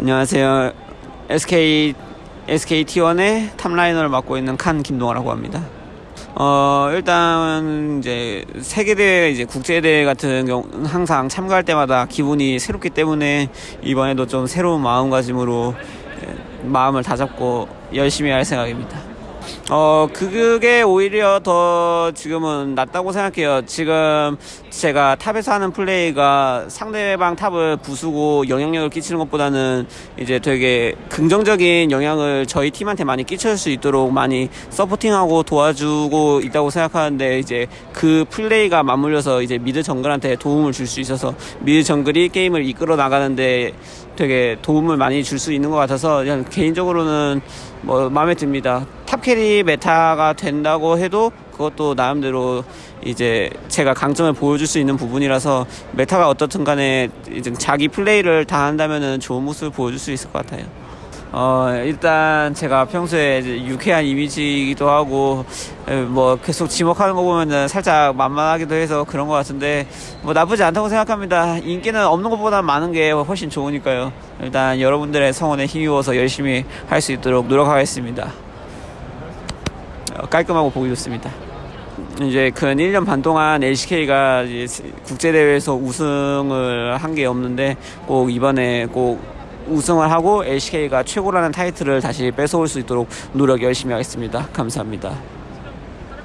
안녕하세요. SK SK T1의 top laner를 맡고 있는 Khan 김동하라고 합니다. 어, 일단 이제 세계 대회 이제 국제 대회 같은 경우 항상 참가할 때마다 기분이 새롭기 때문에 이번에도 좀 새로운 마음가짐으로 예, 마음을 다잡고 열심히 할 생각입니다. 어, 그게 오히려 더 지금은 낫다고 생각해요. 지금 제가 top에서 하는 플레이가 상대방 top을 부수고 영향력을 끼치는 것보다는 이제 되게 긍정적인 영향을 저희 팀한테 많이 끼칠 수 있도록 많이 supporting하고 도와주고 있다고 생각하는데 이제 그 플레이가 맞물려서 이제 mid 정글한테 도움을 줄 수 있어서 mid 정글이 게임을 이끌어 나가는데 되게 도움을 많이 줄 수 있는 것 같아서 그냥 개인적으로는 뭐 마음에 듭니다. top carry meta가 된다고 해도 그것도 나름대로 이제 제가 강점을 보여줄 수 있는 부분이라서 메타가 어떻든 간에 이제 자기 플레이를 다 한다면은 좋은 모습을 보여줄 수 있을 것 같아요. 어, 일단 제가 평소에 유쾌한 이미지이기도 하고, 에, 뭐 계속 지목하는 거 보면은 살짝 만만하기도 해서 그런 것 같은데, 뭐 나쁘지 않다고 생각합니다. 인기는 없는 것보다 많은 게 훨씬 좋으니까요. 일단 여러분들의 성원에 힘입어서 열심히 할 수 있도록 노력하겠습니다. 어, 깔끔하고 보기 좋습니다. 이제 근 1년 반 동안 LCK가 국제대회에서 우승을 한 게 없는데 꼭 이번에 꼭 우승을 하고 LCK가 최고라는 타이틀을 다시 뺏어올 수 있도록 노력 열심히 하겠습니다. 감사합니다.